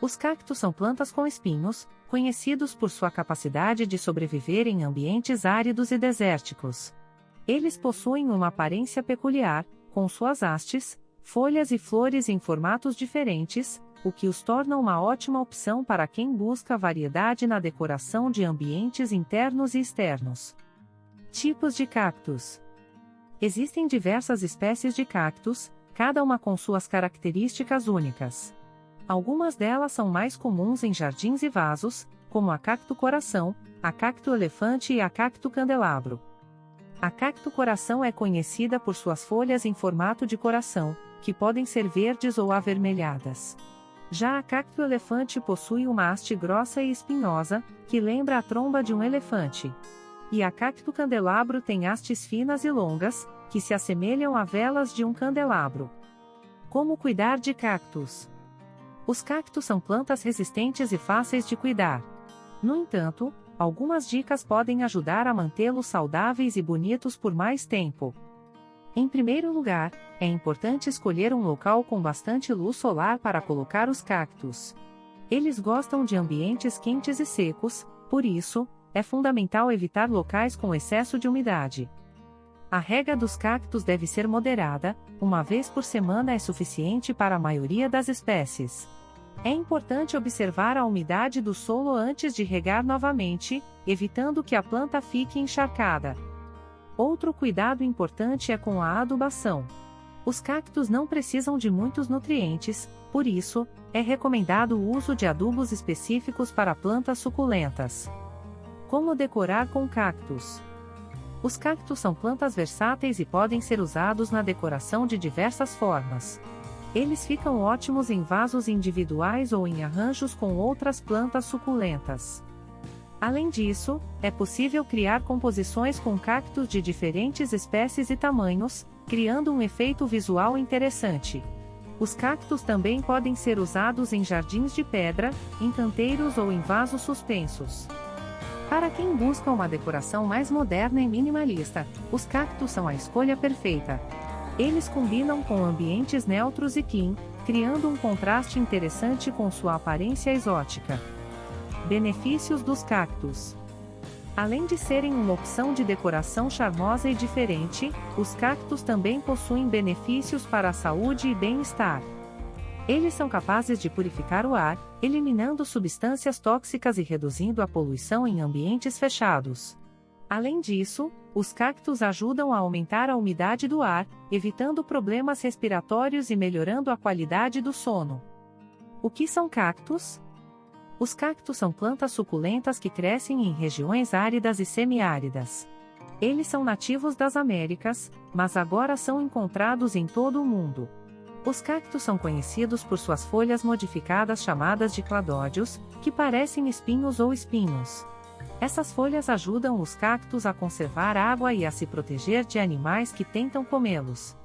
Os cactos são plantas com espinhos, conhecidos por sua capacidade de sobreviver em ambientes áridos e desérticos. Eles possuem uma aparência peculiar, com suas hastes, folhas e flores em formatos diferentes, o que os torna uma ótima opção para quem busca variedade na decoração de ambientes internos e externos. Tipos de cactos: Existem diversas espécies de cactos, cada uma com suas características únicas. Algumas delas são mais comuns em jardins e vasos, como a cacto coração, a cacto elefante e a cacto candelabro. A cacto coração é conhecida por suas folhas em formato de coração, que podem ser verdes ou avermelhadas. Já a cacto elefante possui uma haste grossa e espinhosa, que lembra a tromba de um elefante. E a cacto candelabro tem hastes finas e longas, que se assemelham a velas de um candelabro. Como cuidar de cactos? Os cactos são plantas resistentes e fáceis de cuidar. No entanto, algumas dicas podem ajudar a mantê-los saudáveis e bonitos por mais tempo. Em primeiro lugar, é importante escolher um local com bastante luz solar para colocar os cactos. Eles gostam de ambientes quentes e secos, por isso, é fundamental evitar locais com excesso de umidade. A rega dos cactos deve ser moderada, uma vez por semana é suficiente para a maioria das espécies. É importante observar a umidade do solo antes de regar novamente, evitando que a planta fique encharcada. Outro cuidado importante é com a adubação. Os cactos não precisam de muitos nutrientes, por isso, é recomendado o uso de adubos específicos para plantas suculentas. Como decorar com cactos? Os cactos são plantas versáteis e podem ser usados na decoração de diversas formas. Eles ficam ótimos em vasos individuais ou em arranjos com outras plantas suculentas. Além disso, é possível criar composições com cactos de diferentes espécies e tamanhos, criando um efeito visual interessante. Os cactos também podem ser usados em jardins de pedra, em canteiros ou em vasos suspensos. Para quem busca uma decoração mais moderna e minimalista, os cactos são a escolha perfeita. Eles combinam com ambientes neutros e clean, criando um contraste interessante com sua aparência exótica. Benefícios dos cactos: Além de serem uma opção de decoração charmosa e diferente, os cactos também possuem benefícios para a saúde e bem-estar. Eles são capazes de purificar o ar, eliminando substâncias tóxicas e reduzindo a poluição em ambientes fechados. Além disso, os cactos ajudam a aumentar a umidade do ar, evitando problemas respiratórios e melhorando a qualidade do sono. O que são cactos? Os cactos são plantas suculentas que crescem em regiões áridas e semiáridas. Eles são nativos das Américas, mas agora são encontrados em todo o mundo. Os cactos são conhecidos por suas folhas modificadas chamadas de cladódios, que parecem espinhos ou espinhos. Essas folhas ajudam os cactos a conservar água e a se proteger de animais que tentam comê-los.